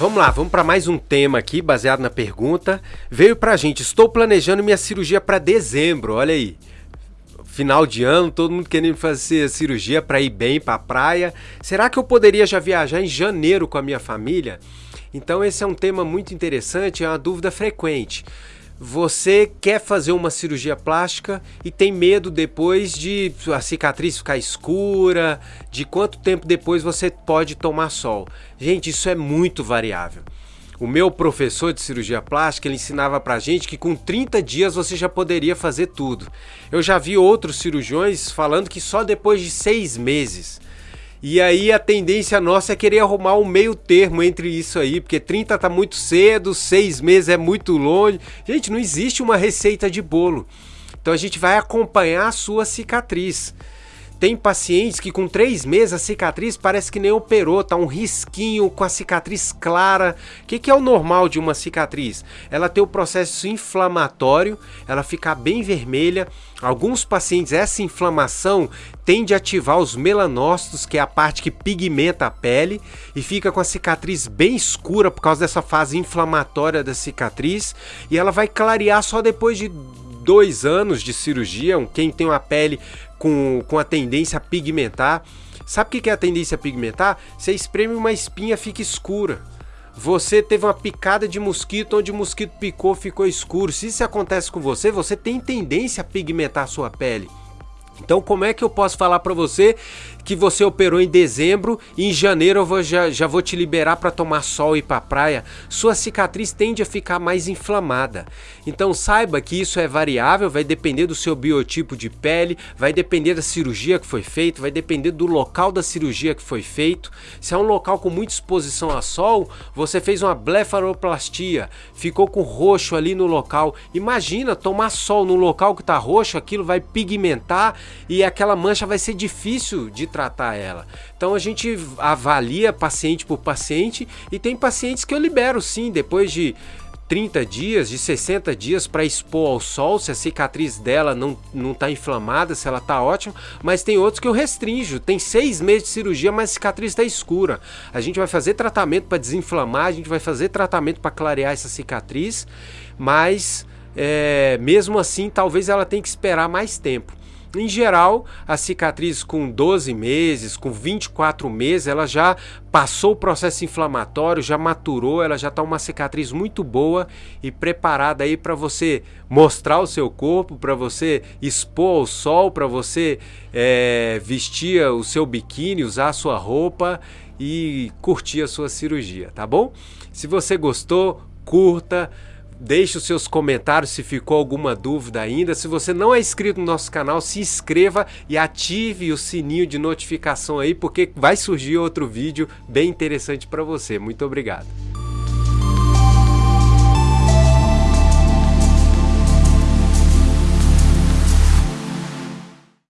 Vamos lá, vamos para mais um tema aqui, baseado na pergunta. Veio pra gente, estou planejando minha cirurgia para dezembro, olha aí. Final de ano, todo mundo querendo fazer cirurgia para ir bem para a praia. Será que eu poderia já viajar em janeiro com a minha família? Então esse é um tema muito interessante, é uma dúvida frequente. Você quer fazer uma cirurgia plástica e tem medo depois de a cicatriz ficar escura, de quanto tempo depois você pode tomar sol. Gente, isso é muito variável. O meu professor de cirurgia plástica, ele ensinava pra gente que com 30 dias você já poderia fazer tudo. Eu já vi outros cirurgiões falando que só depois de seis meses. E aí a tendência nossa é querer arrumar um meio termo entre isso aí, porque 30 tá muito cedo, 6 meses é muito longe. Gente, não existe uma receita de bolo. Então a gente vai acompanhar a sua cicatriz. Tem pacientes que com três meses a cicatriz parece que nem operou, tá um risquinho com a cicatriz clara. O que, que é o normal de uma cicatriz? Ela tem o processo inflamatório, ela fica bem vermelha. Alguns pacientes, essa inflamação tende a ativar os melanócitos, que é a parte que pigmenta a pele, e fica com a cicatriz bem escura por causa dessa fase inflamatória da cicatriz. E ela vai clarear só depois de dois anos de cirurgia, quem tem uma pele com, com a tendência a pigmentar. Sabe o que é a tendência a pigmentar? Você espreme uma espinha, fica escura. Você teve uma picada de mosquito, onde o mosquito picou, ficou escuro. Se isso acontece com você, você tem tendência a pigmentar a sua pele. Então, como é que eu posso falar para você que você operou em dezembro e em janeiro eu vou, já, já vou te liberar para tomar sol e ir para praia? Sua cicatriz tende a ficar mais inflamada. Então, saiba que isso é variável, vai depender do seu biotipo de pele, vai depender da cirurgia que foi feita, vai depender do local da cirurgia que foi feito. Se é um local com muita exposição a sol, você fez uma blefaroplastia, ficou com roxo ali no local. Imagina tomar sol no local que está roxo, aquilo vai pigmentar e aquela mancha vai ser difícil de tratar ela. Então a gente avalia paciente por paciente e tem pacientes que eu libero sim, depois de 30 dias, de 60 dias para expor ao sol, se a cicatriz dela não, não tá inflamada, se ela está ótima, mas tem outros que eu restringo, tem seis meses de cirurgia, mas a cicatriz está escura. A gente vai fazer tratamento para desinflamar, a gente vai fazer tratamento para clarear essa cicatriz, mas é, mesmo assim talvez ela tenha que esperar mais tempo. Em geral, a cicatriz com 12 meses, com 24 meses, ela já passou o processo inflamatório, já maturou, ela já está uma cicatriz muito boa e preparada aí para você mostrar o seu corpo, para você expor ao sol, para você é, vestir o seu biquíni, usar a sua roupa e curtir a sua cirurgia, tá bom? Se você gostou, curta, Deixe os seus comentários se ficou alguma dúvida ainda. Se você não é inscrito no nosso canal, se inscreva e ative o sininho de notificação aí, porque vai surgir outro vídeo bem interessante para você. Muito obrigado.